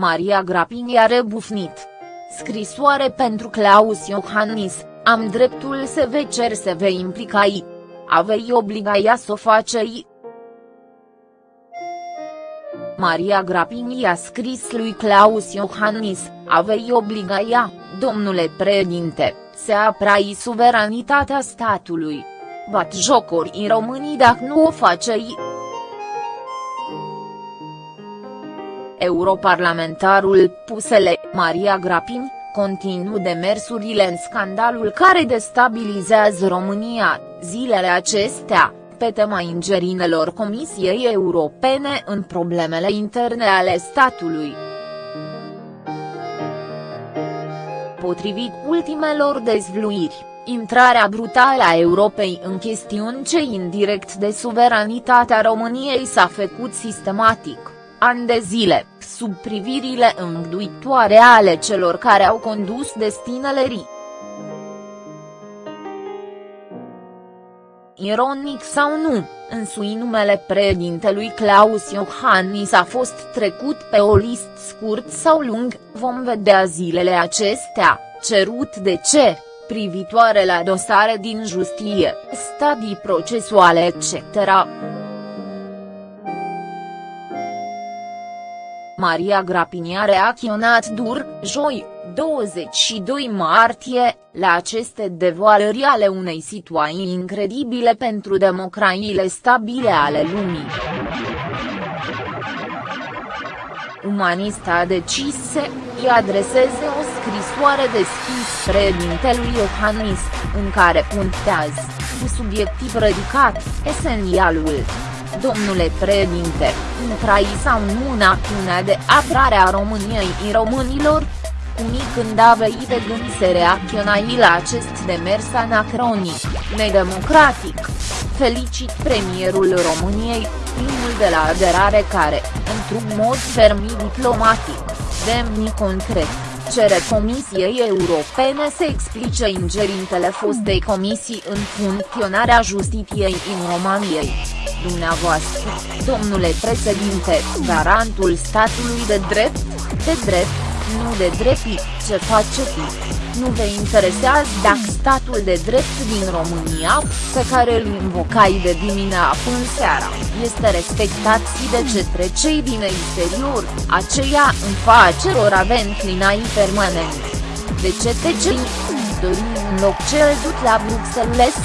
Maria Grapini a rebufnit. Scrisoare pentru Claus Iohannis, am dreptul să vă cer să vă implicai. Avei obligaia să o facei. Maria Grapini a scris lui Claus Iohannis, avei obligaia, domnule președinte, să aprai suveranitatea statului. Bat jocuri în românii dacă nu o facei. Europarlamentarul Pusele, Maria Grapini, continuu demersurile în scandalul care destabilizează România, zilele acestea, pe tema ingerinelor Comisiei Europene în problemele interne ale statului. Potrivit ultimelor dezvluiri, intrarea brutală a Europei în chestiuni ce indirect de suveranitatea României s-a făcut sistematic, ani de zile, sub privirile îngduitoare ale celor care au condus destinele RI. Ironic sau nu, însui numele președintelui Claus Iohannis a fost trecut pe o listă scurt sau lung, vom vedea zilele acestea, cerut de ce, privitoare la dosare din justie, stadii procesuale etc. Maria Grapini a reacționat dur, joi, 22 martie, la aceste devoalări ale unei situații incredibile pentru democrațiile stabile ale lumii. Umanista a decis să îi adreseze o scrisoare deschis președintelui Iohannis, în care punctează, cu subiectiv ridicat, esențialul domnule președinte, intrai sau nu în acțiunea de apărare a României și românilor? Unii când avei de gând să reacționai la acest demers anacronic, nedemocratic. Felicit premierul României, primul de la aderare care, într-un mod ferm diplomatic, demni concret, cere Comisiei Europene să explice ingerintele fostei comisii în funcționarea justiției în României dumneavoastră, domnule președinte, garantul statului de drept, de drept, nu de drept, ce faceți? Nu vă interesează dacă statul de drept din România, pe care îl invocai de dimineața până seara, este respectat și de către cei din exterior, aceia în faceror avem clinai permanent. De ce te cei? Dorim un loc cel dut la Bruxelles?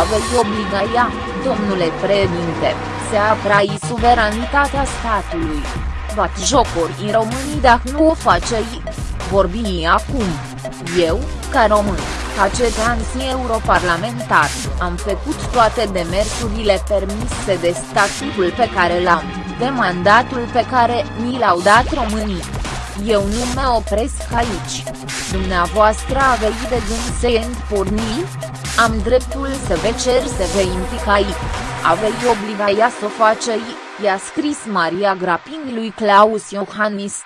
Avei obligaia, domnule președinte, să aprai suveranitatea statului. Bat jocuri în românii dacă nu o facei. Vorbi acum. Eu, ca român, ca cetățean și europarlamentar, am făcut toate demersurile permise de statutul pe care l-am, de mandatul pe care mi l-au dat românii. Eu nu mă opresc aici. Dumneavoastră aveți de gând să porni? Am dreptul să vă cer să vă implicai. Aveți obligația să o faceți, i-a scris Maria Grapini lui Claus Iohannis.